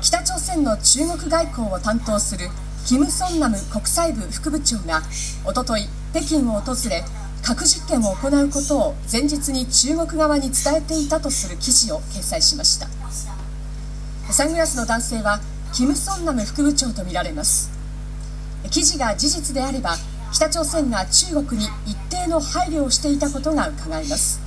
北朝鮮の中国外交を担当するキム・ソンナム国際部副部長がおととい北京を訪れ核実験を行うことを前日に中国側に伝えていたとする記事を掲載しました。サングラスの男性はキム・ソンナム副部長とみられます。記事が事実であれば北朝鮮が中国に一定の配慮をしていたことがうかがえます。